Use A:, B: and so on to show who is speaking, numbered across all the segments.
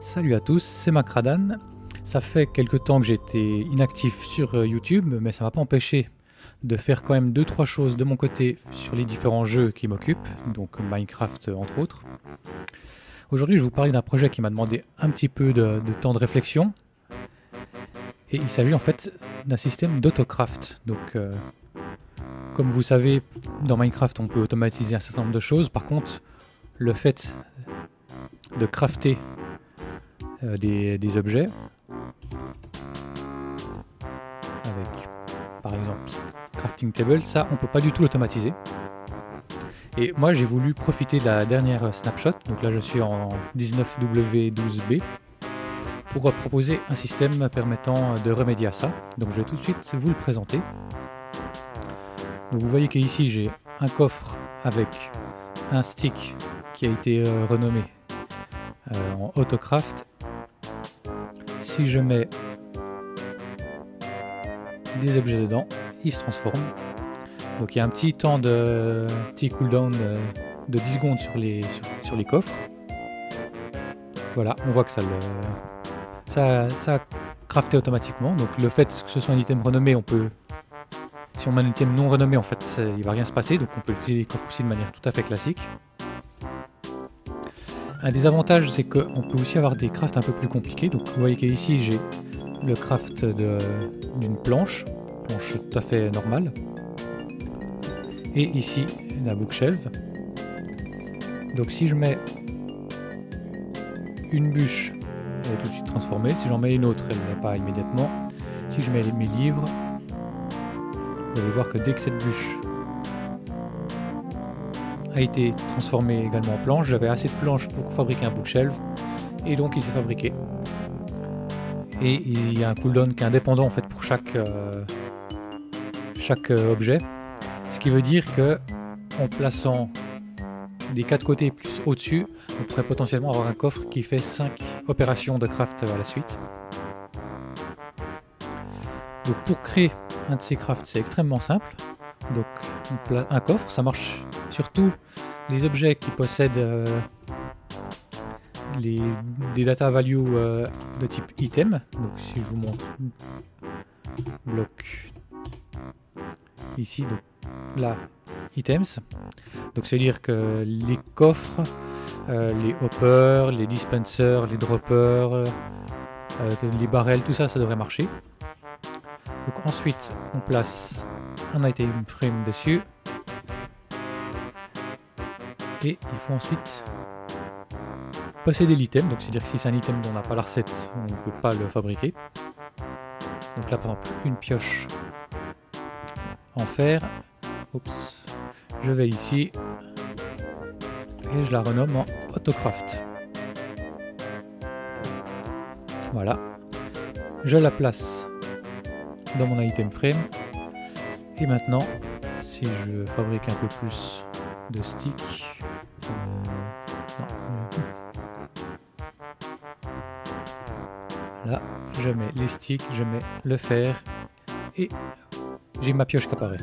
A: Salut à tous, c'est Macradan. Ça fait quelques temps que j'étais inactif sur euh, YouTube, mais ça m'a pas empêché de faire quand même 2-3 choses de mon côté sur les différents jeux qui m'occupent, donc Minecraft euh, entre autres. Aujourd'hui je vais vous parler d'un projet qui m'a demandé un petit peu de, temps de réflexion. Et il s'agit en fait d'un système d'autocraft. Donc euh, comme vous savez, dans Minecraft on peut automatiser un certain nombre de choses. Par contre, le fait de crafter euh, des, objets avec par exemple crafting table, ça on peut pas du tout l'automatiser. Et moi j'ai voulu profiter de la dernière snapshot, donc là je suis en 19W12B, pour proposer un système permettant de remédier à ça. Donc je vais tout de suite vous le présenter. Donc vous voyez qu'ici j'ai un coffre avec un stick qui a été euh, renommé euh, en Autocraft si je mets des objets dedans, ils se transforment. Donc il y a un petit temps de petit cooldown de, de 10 secondes sur les, coffres. Voilà, on voit que ça le ça a crafté automatiquement. Donc le fait que ce soit un item renommé, on peut si on met un item non renommé, en fait, il va rien se passer. Donc on peut utiliser les coffres aussi de manière tout à fait classique. Un des avantages, c'est qu'on peut aussi avoir des crafts un peu plus compliqués. Donc vous voyez qu'ici, j'ai le craft d'une planche, planche tout à fait normale. Et ici, la bookshelf. Donc si je mets une bûche, elle est tout de suite transformée. Si j'en mets une autre, elle n'est pas immédiatement. Si je mets mes livres, vous allez voir que dès que cette bûche a été transformé également en planche. J'avais assez de planches pour fabriquer un bookshelf et donc il s'est fabriqué. Et il y a un cooldown qui est indépendant en fait pour chaque, euh, chaque euh, objet. Ce qui veut dire que en plaçant des quatre côtés plus au-dessus, on pourrait potentiellement avoir un coffre qui fait 5 opérations de craft à la suite. Donc pour créer un de ces crafts, c'est extrêmement simple. Donc un coffre, ça marche surtout les objets qui possèdent euh, les, des data values euh, de type item. Donc si je vous montre bloc ici, donc là, items. Donc c'est à dire que les coffres, euh, les hoppers, les dispensers, les droppers, les barrels, tout ça, ça devrait marcher. Donc ensuite, on place un item frame dessus et il faut ensuite posséder l'item. Donc c'est-à-dire que si c'est un item dont on n'a pas la recette, on ne peut pas le fabriquer. Donc là par exemple une pioche en fer. Je vais ici et je la renomme en Autocraft. Voilà. Je la place dans mon item frame. Et maintenant, si je fabrique un peu plus de sticks, Je mets les sticks, je mets le fer et j'ai ma pioche qui apparaît.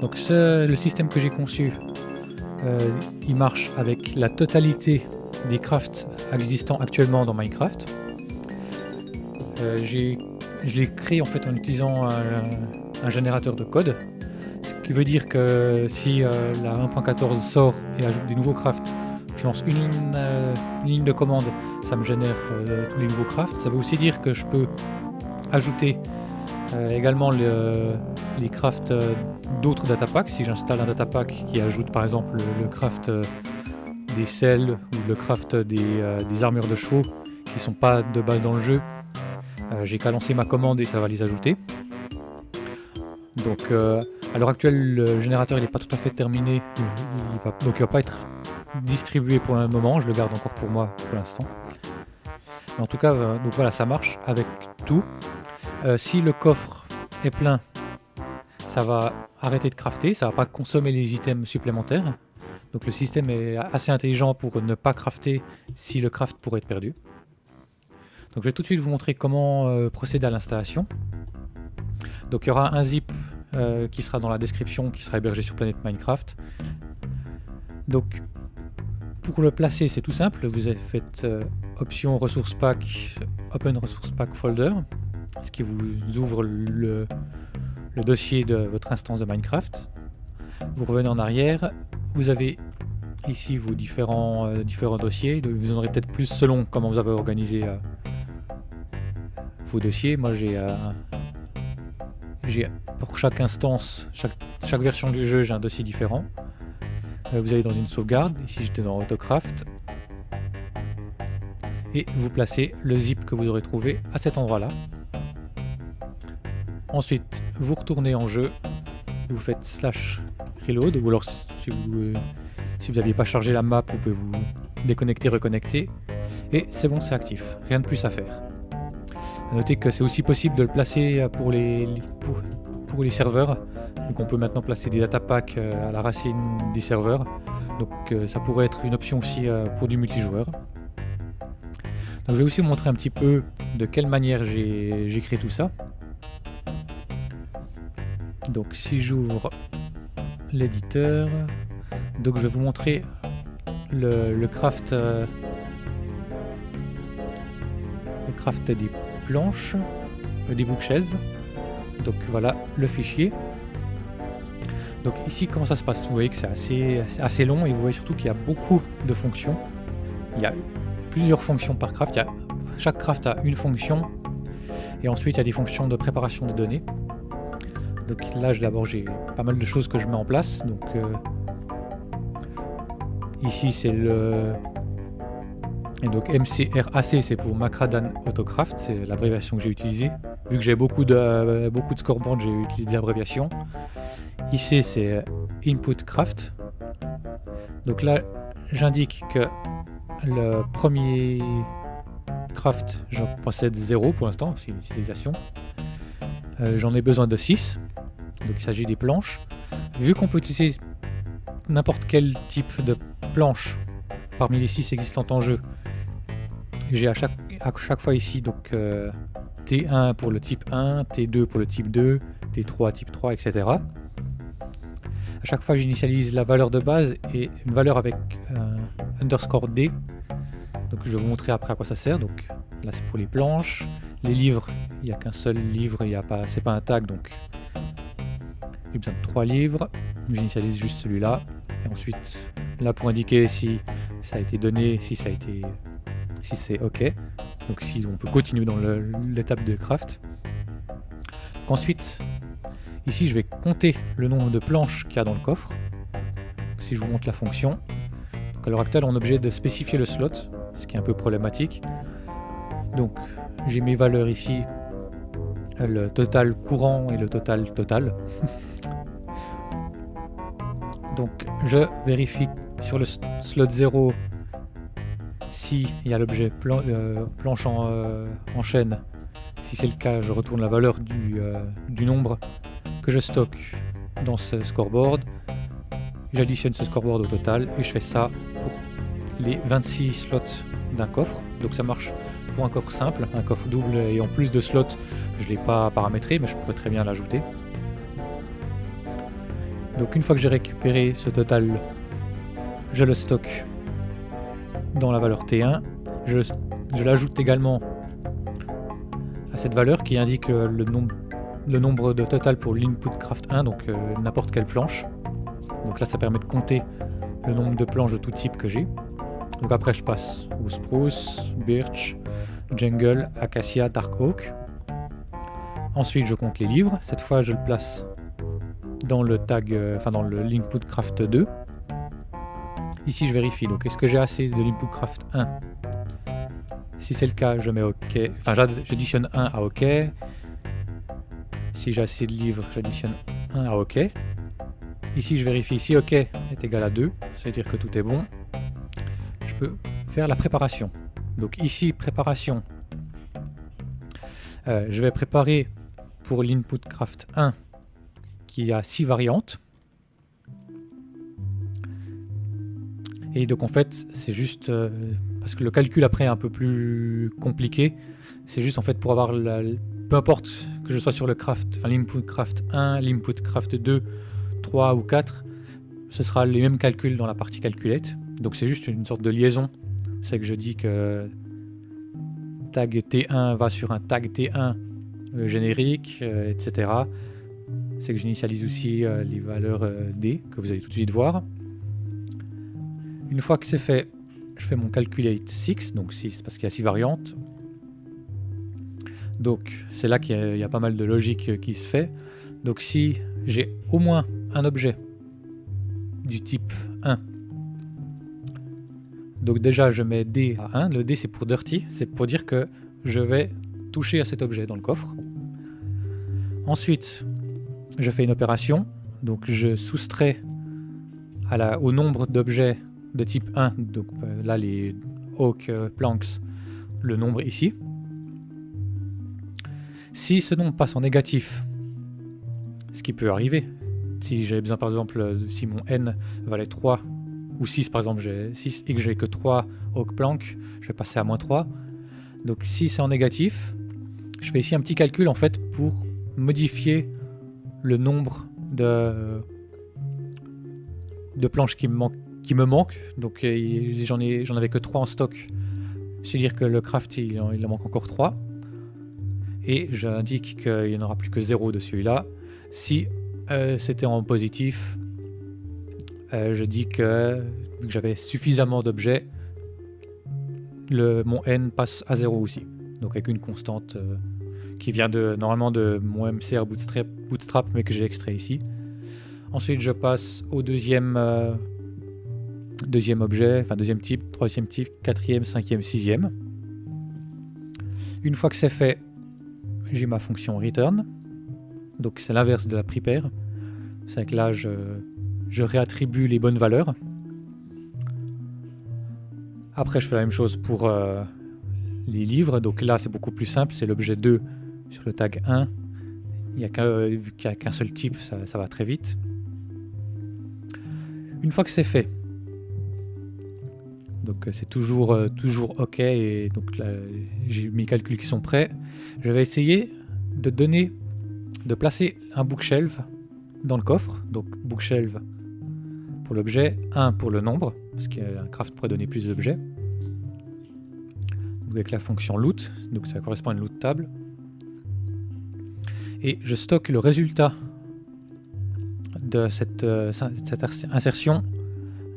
A: Donc le système que j'ai conçu, euh, il marche avec la totalité des crafts existants actuellement dans Minecraft. Euh, je l'ai créé en fait en utilisant un, générateur de code, ce qui veut dire que si euh, la 1.14 sort et ajoute des nouveaux crafts, je lance une ligne de commande ça me génère euh, tous les nouveaux crafts. Ça veut aussi dire que je peux ajouter euh, également les crafts euh, d'autres datapacks. Si j'installe un datapack qui ajoute par exemple le, craft des selles ou le craft des, armures de chevaux qui sont pas de base dans le jeu, j'ai qu'à lancer ma commande et ça va les ajouter. Donc à l'heure actuelle, le générateur n'est pas tout à fait terminé, va, donc il va pas être distribué pour le moment, je le garde encore pour moi pour l'instant. En tout cas, euh, donc voilà, ça marche avec tout. Euh, si le coffre est plein, ça va arrêter de crafter, ça va pas consommer les items supplémentaires. Donc le système est assez intelligent pour ne pas crafter si le craft pourrait être perdu. Donc je vais tout de suite vous montrer comment euh, procéder à l'installation. Donc il y aura un zip qui sera dans la description, qui sera hébergé sur Planète Minecraft. Donc pour le placer, c'est tout simple. Vous avez fait euh, option ressource pack, open resource pack folder, ce qui vous ouvre le, dossier de votre instance de Minecraft. Vous revenez en arrière, vous avez ici vos différents, euh, dossiers. Vous en aurez peut-être plus selon comment vous avez organisé euh, vos dossiers. Moi j'ai pour chaque instance, chaque version du jeu, j'ai un dossier différent. Euh, vous allez dans une sauvegarde, ici j'étais dans Autocraft. Et vous placez le zip que vous aurez trouvé à cet endroit là. Ensuite, vous retournez en jeu, vous faites slash reload, ou alors si vous n'aviez pas chargé la map, vous pouvez vous déconnecter, reconnecter. Et c'est bon, c'est actif. Rien de plus à faire. A noter que c'est aussi possible de le placer pour les, pour, les serveurs. Donc on peut maintenant placer des datapacks euh, à la racine des serveurs. Donc euh, ça pourrait être une option aussi euh, pour du multijoueur. Donc je vais aussi vous montrer un petit peu de quelle manière j'ai créé tout ça. Donc si j'ouvre l'éditeur, donc je vais vous montrer le, craft le craft des planches, des bookshelves. Donc voilà le fichier. Donc ici comment ça se passe? Vous voyez que c'est assez, assez long et vous voyez surtout qu'il y a beaucoup de fonctions. Il y a plusieurs fonctions par craft. Il chaque craft a une fonction et ensuite il y a des fonctions de préparation des données. Donc là d'abord j'ai pas mal de choses que je mets en place. Donc euh, ici c'est le et donc MCRAC c'est pour Macradan Autocraft, c'est l'abréviation que j'ai utilisée. Vu que j'ai beaucoup de, euh, beaucoup de scoreboards, j'ai utilisé l'abréviation. Ici c'est Input Craft. Donc là j'indique que le premier craft, j'en possède 0 pour l'instant, c'est l'utilisation. Euh, j'en ai besoin de 6, donc il s'agit des planches. Vu qu'on peut utiliser n'importe quel type de planche parmi les 6 existantes en jeu, j'ai à chaque, à chaque fois ici donc euh, T1 pour le type 1, T2 pour le type 2, T3 type 3, etc. À chaque fois j'initialise la valeur de base et une valeur avec euh, underscore D. Donc je vais vous montrer après à quoi ça sert. Donc là c'est pour les planches. Les livres, il n'y a qu'un seul livre, il y a pas, c'est pas un tag donc j'ai besoin de 3 livres. J'initialise juste celui-là. Et ensuite là pour indiquer si ça a été donné, si ça a été si c'est OK. Donc si on peut continuer dans l'étape de craft. ensuite, ici je vais compter le nombre de planches qu'il y a dans le coffre. si je vous montre la fonction, donc à l'heure actuelle on est obligé de spécifier le slot, ce qui est un peu problématique. Donc j'ai mes valeurs ici, le total courant et le total total. donc je vérifie sur le slot 0 si il y a l'objet euh, planche euh, en, chaîne, si c'est le cas, je retourne la valeur euh, du, nombre que je stocke dans ce scoreboard. J'additionne ce scoreboard au total et je fais ça pour les 26 slots d'un coffre. Donc ça marche pour un coffre simple, un coffre double et en plus de slots, je ne l'ai pas paramétré mais je pourrais très bien l'ajouter. Donc une fois que j'ai récupéré ce total, je le stocke dans la valeur T1. Je, l'ajoute également à cette valeur qui indique le, nombre, le nombre de total pour l'input craft 1, donc euh, n'importe quelle planche. Donc là, ça permet de compter le nombre de planches de tout type que j'ai. Donc après, je passe au spruce, birch, jungle, acacia, dark oak. Ensuite, je compte les livres. Cette fois, je le place dans le tag, euh, enfin dans l'input craft 2. Ici, je vérifie. Donc, est-ce que j'ai assez de l'input craft 1 Si c'est le cas, je mets OK. Enfin, j'additionne 1 à OK. Si j'ai assez de livres, j'additionne 1 à OK. Ici, je vérifie si OK est égal à 2, c'est-à-dire que tout est bon. Je peux faire la préparation. Donc ici, préparation. Euh, je vais préparer pour l'input craft 1 qui a 6 variantes. Et donc en fait, c'est juste... Euh, parce que le calcul après est un peu plus compliqué. C'est juste en fait pour avoir la, peu importe que je sois sur le craft, enfin l'input craft 1, l'input craft 2, 3 ou 4, ce sera les mêmes calculs dans la partie calculette. Donc c'est juste une sorte de liaison. C'est que je dis que tag T1 va sur un tag T1 euh, générique, euh, etc. C'est que j'initialise aussi euh, les valeurs D, que vous allez tout de suite voir. Une fois que c'est fait, je fais mon calculate 6, donc 6 parce qu'il y a 6 variantes. Donc c'est là qu'il y, a pas mal de logique qui se fait. Donc si j'ai au moins un objet du type 1, donc déjà je mets D à 1, le D c'est pour dirty, c'est pour dire que je vais toucher à cet objet dans le coffre. Ensuite, je fais une opération, donc je soustrais au nombre d'objets de type 1, donc euh, là les Hawk euh, Planks, le nombre ici. Si ce nombre passe en négatif, ce qui peut arriver, si j'ai besoin par exemple, si mon n valait 3 ou 6 par exemple, j'ai 6 et que j'ai que 3 Hawk Planks, je vais passer à moins 3. Donc si c'est en négatif, je fais ici un petit calcul en fait pour modifier le nombre de, planches qui me, manquent. Donc j'en avais que 3 en stock. C'est-à-dire que le craft il, en manque encore 3. Et j'indique qu'il n'y en aura plus que 0 de celui-là. Si euh, c'était en positif, euh, je dis que, que j'avais suffisamment d'objets, mon n passe à 0 aussi. Donc avec une constante qui vient de normalement de mon MCR Bootstrap, bootstrap mais que j'ai extrait ici. Ensuite, je passe au deuxième, euh, deuxième objet, enfin deuxième type, troisième type, quatrième, cinquième, sixième. Une fois que c'est fait, j'ai ma fonction return. Donc c'est l'inverse de la prepare. C'est que là, je, réattribue les bonnes valeurs. Après, je fais la même chose pour euh, les livres. Donc là, c'est beaucoup plus simple. C'est l'objet 2 sur le tag 1, il n'y a qu'un seul type, ça, va très vite. Une fois que c'est fait, donc c'est toujours, euh, toujours OK, et donc là j'ai mes calculs qui sont prêts, je vais essayer de donner, de placer un bookshelf dans le coffre, donc bookshelf pour l'objet, 1 pour le nombre, parce qu'un craft pourrait donner plus d'objets, avec la fonction loot, donc ça correspond à une loot table, et je stocke le résultat de cette, euh, insertion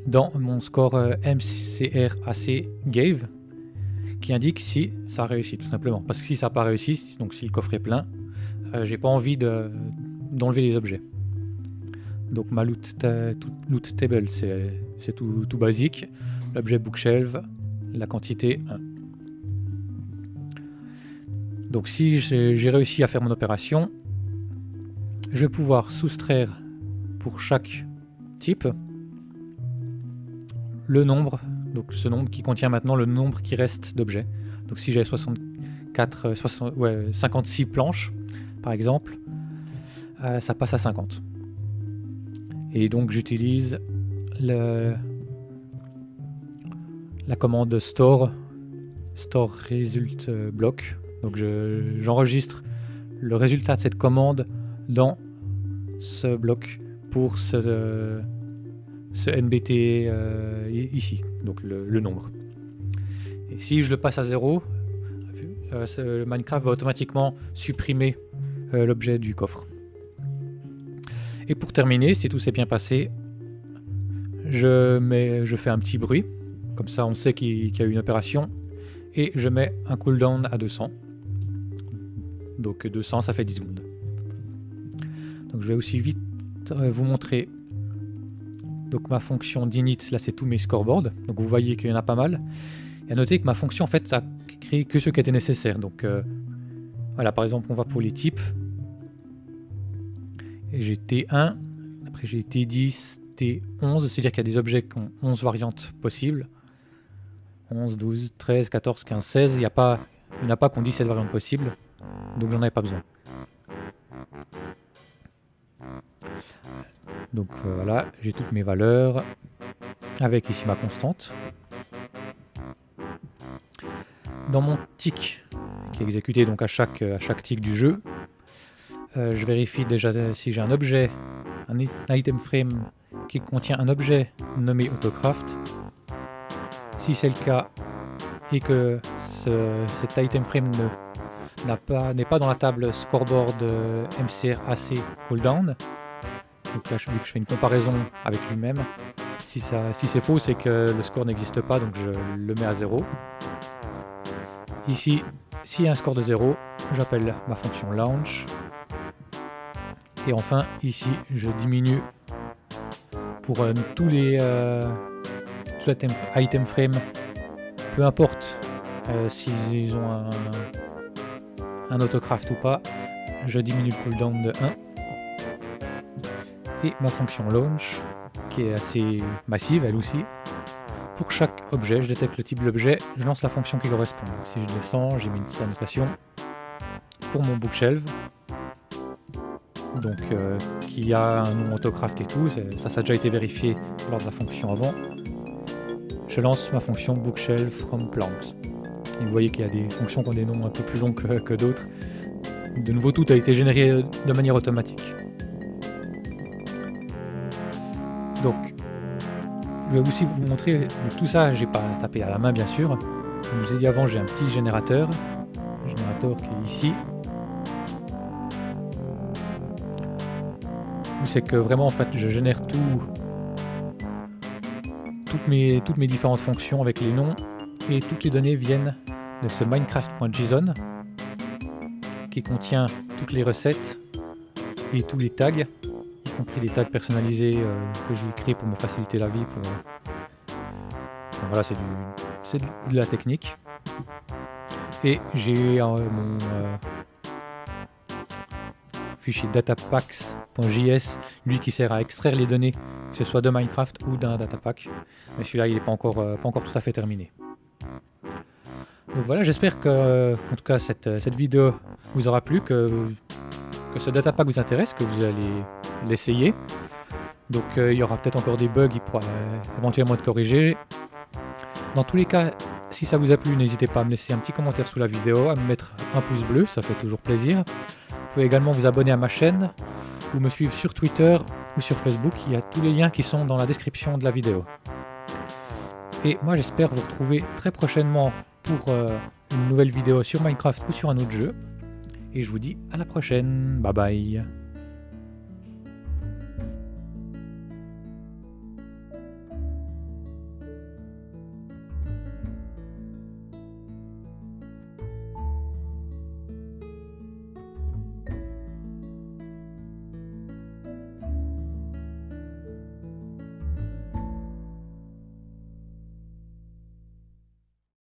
A: dans mon score euh, MCRAC Gave qui indique si ça a réussi tout simplement. Parce que si ça n'a pas réussi, donc si le coffre est plein, euh, j'ai pas envie d'enlever les objets. Donc ma loot, table c'est tout, tout, basique. L'objet bookshelf, la quantité 1. Donc si j'ai réussi à faire mon opération, je vais pouvoir soustraire pour chaque type le nombre, donc ce nombre qui contient maintenant le nombre qui reste d'objets. Donc si j'ai 64, 56 planches, par exemple, euh, ça passe à 50. Et donc j'utilise la commande store, store result block donc j'enregistre le résultat de cette commande dans ce bloc pour ce, ce NBT euh, ici, donc le, nombre. Et si je le passe à 0, euh, Minecraft va automatiquement supprimer euh, l'objet du coffre. Et pour terminer, si tout s'est bien passé, je, mets, je fais un petit bruit, comme ça on sait qu'il y a eu une opération, et je mets un cooldown à 200. Donc 200, ça fait 10 secondes. Donc je vais aussi vite euh, vous montrer donc ma fonction d'init, là c'est tous mes scoreboards. Donc vous voyez qu'il y en a pas mal. Et à noter que ma fonction en fait ça crée que ce qui était nécessaire. Donc euh, voilà par exemple on va pour les types. J'ai T1, après j'ai T10, T11, c'est-à-dire qu'il y a des objets qui ont 11 variantes possibles. 11, 12, 13, 14, 15, 16, il n'y a a pas qu'on dit cette variante possible donc j'en avais pas besoin. Donc euh, voilà, j'ai toutes mes valeurs, avec ici ma constante. Dans mon tick, qui est exécuté donc à chaque, à tick du jeu, euh, je vérifie déjà si j'ai un objet, un item frame qui contient un objet nommé autocraft. Si c'est le cas et que ce, cet item frame n'est pas, dans la table scoreboard MCR AC cooldown, donc là je, que je fais une comparaison avec lui-même, si, si c'est faux c'est que le score n'existe pas donc je le mets à 0. Ici, s'il y a un score de 0, j'appelle ma fonction launch. Et enfin, ici, je diminue pour euh, tous les euh, item, frame, peu importe euh, s'ils ont un, un autocraft ou pas, je diminue le cooldown de 1. Et ma fonction launch, qui est assez massive elle aussi, pour chaque objet, je détecte le type de l'objet, je lance la fonction qui correspond. Si je descends, j'ai mis une petite annotation pour mon bookshelf, donc euh, qui a un nom autocraft et tout, ça, ça a déjà été vérifié lors de la fonction avant. Je lance ma fonction bookshelf from planks. Et vous voyez qu'il y a des fonctions qui ont des noms un peu plus longs que, que d'autres. De nouveau, tout a été généré de manière automatique. Je vais aussi vous montrer, tout ça, j'ai pas tapé à la main bien sûr. Comme je vous ai dit avant, j'ai un petit générateur, générateur qui est ici. C'est que vraiment en fait je génère tout, toutes mes, toutes mes différentes fonctions avec les noms et toutes les données viennent de ce minecraft.json qui contient toutes les recettes et tous les tags compris des tags personnalisés euh, que j'ai créés pour me faciliter la vie. Pour, euh, voilà, c'est de la technique. Et j'ai euh, mon fichier datapacks.js, lui qui sert à extraire les données, que ce soit de Minecraft ou d'un datapack. Mais celui-là, il n'est pas encore, pas encore tout à fait terminé. Donc voilà, j'espère que, en tout cas, cette, vidéo vous aura plu, que ce datapack vous intéresse, que vous allez l'essayer. Donc euh, il y aura peut-être encore des bugs, il pourra éventuellement être corrigé. Dans tous les cas, si ça vous a plu, n'hésitez pas à me laisser un petit commentaire sous la vidéo, à me mettre un pouce bleu, ça fait toujours plaisir. Vous pouvez également vous abonner à ma chaîne, ou me suivre sur Twitter ou sur Facebook, il y a tous les liens qui sont dans la description de la vidéo. Et moi j'espère vous retrouver très prochainement pour euh, une nouvelle vidéo sur Minecraft ou sur un autre jeu. Et je vous dis à la prochaine, bye bye